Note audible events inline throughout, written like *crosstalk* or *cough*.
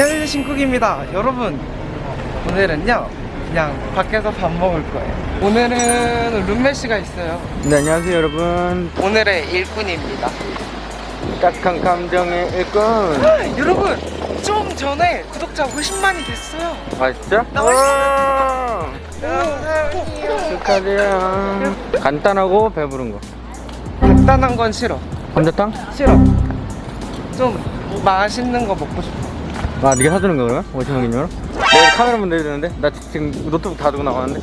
안녕하세요 신쿡입니다. 여러분 오늘은요 그냥 밖에서 밥 먹을 거예요. 오늘은 룸메시가 있어요. 네 안녕하세요 여러분. 오늘의 일꾼입니다. 딱한 감정의 일꾼. 여러분 좀 전에 구독자 50만이 됐어요. 아 진짜? 나 와, 축하드려요. 간단하고 배부른 거. 간단한 건 싫어. 감자탕? 싫어. 좀 맛있는 거 먹고 싶어 아 네가 사주는 거 그러면? 50만 기념으로? 내가 카메라만 내야 되는데? 나 지금 노트북 다 두고 나가는데?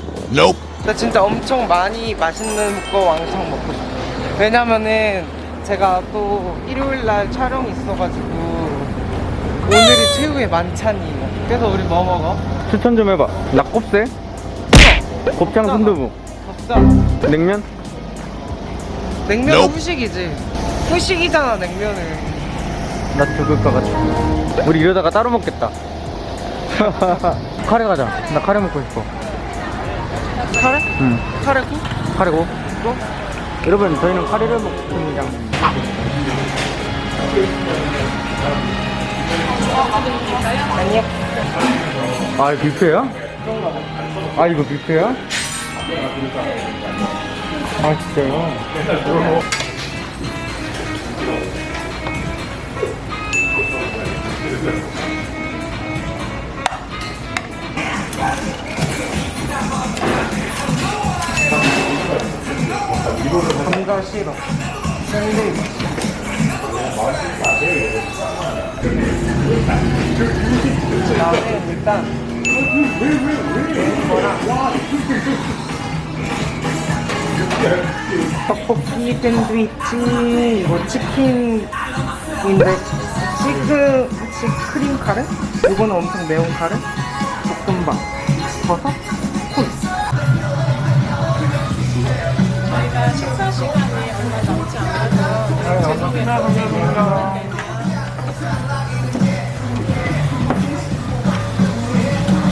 나 진짜 엄청 많이 맛있는 거 왕창 먹고 싶어. 왜냐면은 제가 또 일요일날 촬영이 있어가지고 오늘이 최후의 만찬이에요 그래서 우리 뭐 먹어? 추천 좀 해봐. 낙곱새? 곱창 순두부. 덥다 냉면? 냉면은 후식이지. 후식이잖아 냉면은 나 죽을 것 같아 우리 이러다가 따로 먹겠다 *laughs* 카레 가자 나 카레 먹고 싶어 카레? 응 카레고? 카레고 또? 여러분 저희는 카레를 먹습니다 아니요 아 이거 뷔페야? 아 이거 뷔페야? 아 진짜요? 떡볶이 샌드위치 이거 치킨인데 시크 시크림 카레? 이거는 엄청 매운 카레? 볶음밥 버섯? 코이스 저희가 식사 시간이 얼마 남지 않아서 저녁에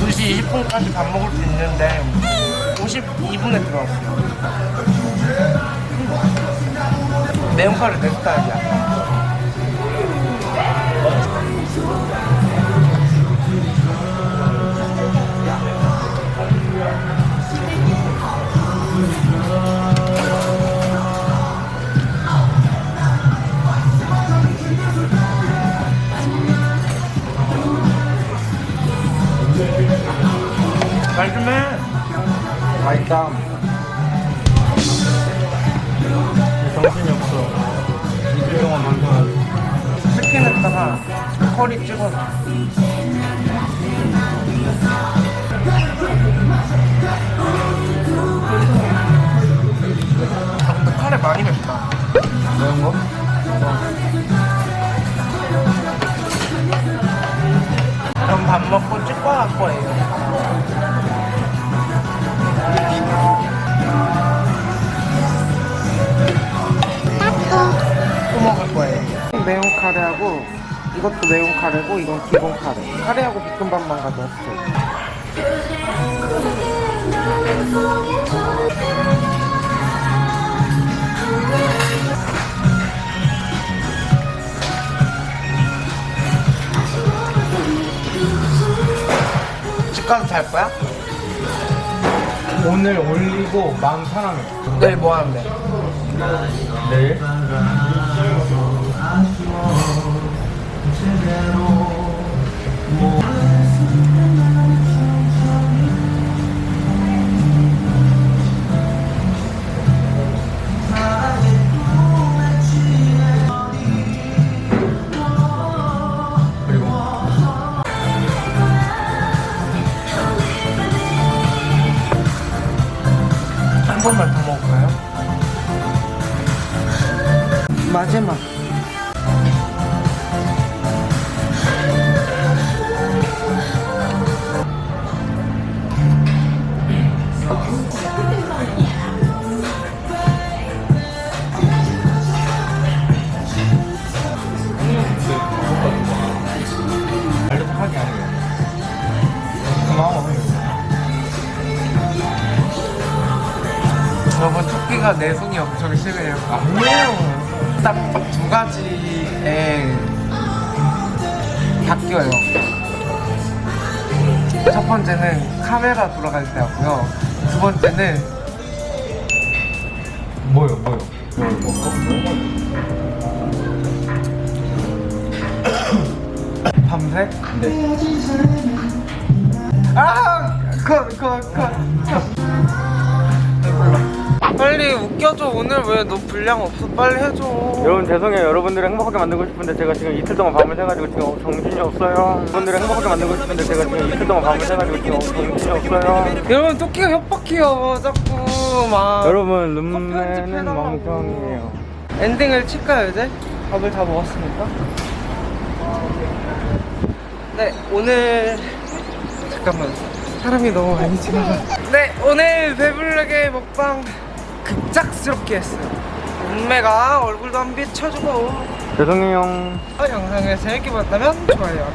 2시 20분까지 밥 먹을 수 있는데 52분에 들어왔어요 매운 카레 내 스타일이야 말좀 해. 정신이 없어 치킨에다가 커리 찍어서. 카레하고 이것도 매운 카레고 이건 기본 카레. 카레하고 볶음밥만 가져왔어요. 집 가서 잘 거야? 오늘 올리고 마음 편하게 내일 뭐 하는데? 내일? 번만 더 먹을까요? 마지막. 여러분 토끼가 내숭이 엄청 심해요. 아니에요 딱 두 가지에 바뀌어요. 첫 번째는 카메라 돌아갈 때 하고요. 두 번째는 뭐요 뭐요 밤새? 네 아! 컷, 컷, 컷. 빨리 웃겨줘. 오늘 왜 너 분량 없어? 빨리 해줘. 여러분 죄송해요 여러분들을 행복하게 만들고 싶은데 제가 지금 이틀 동안 밤을 새가지고 지금 정신이 없어요 여러분들을 행복하게 만들고 싶은데 제가 지금 이틀 동안 밤을 새가지고 지금 정신이 없어요 여러분 토끼가 협박해요. 자꾸 막. 여러분. 룸메는 멍청이에요 엔딩을 칠까요 이제? 밥을 다 먹었으니까 네 오늘 잠깐만 사람이 너무 많이 지나가 네 오늘 배불르게 먹방 급작스럽게 했어요. 룸메가 얼굴도 한 비춰주고. 죄송해요. 어, 영상을 재밌게 봤다면 좋아요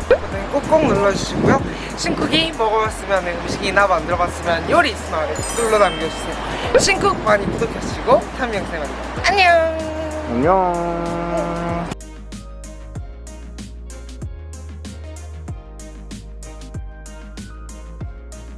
꼭꼭 눌러주시고요. 신쿡이 먹어봤으면 음식이나 만들어봤으면 요리 있으면 댓글로 남겨주세요. 신쿡 많이 구독해주시고 다음 영상에 만나요. 안녕! 안녕